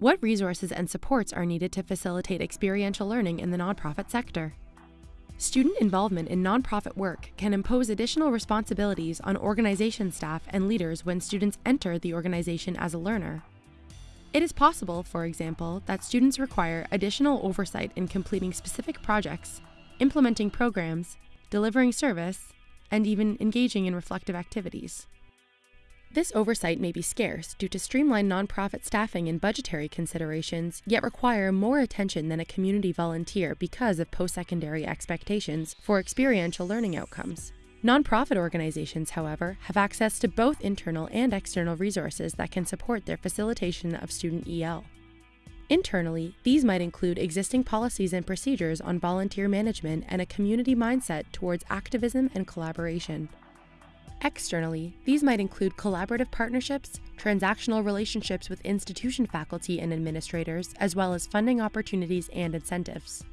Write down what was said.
What resources and supports are needed to facilitate experiential learning in the nonprofit sector? Student involvement in nonprofit work can impose additional responsibilities on organization staff and leaders when students enter the organization as a learner. It is possible, for example, that students require additional oversight in completing specific projects, implementing programs, delivering service, and even engaging in reflective activities. This oversight may be scarce due to streamlined nonprofit staffing and budgetary considerations, yet require more attention than a community volunteer because of post secondary expectations for experiential learning outcomes. Nonprofit organizations, however, have access to both internal and external resources that can support their facilitation of student EL. Internally, these might include existing policies and procedures on volunteer management and a community mindset towards activism and collaboration. Externally, these might include collaborative partnerships, transactional relationships with institution faculty and administrators, as well as funding opportunities and incentives.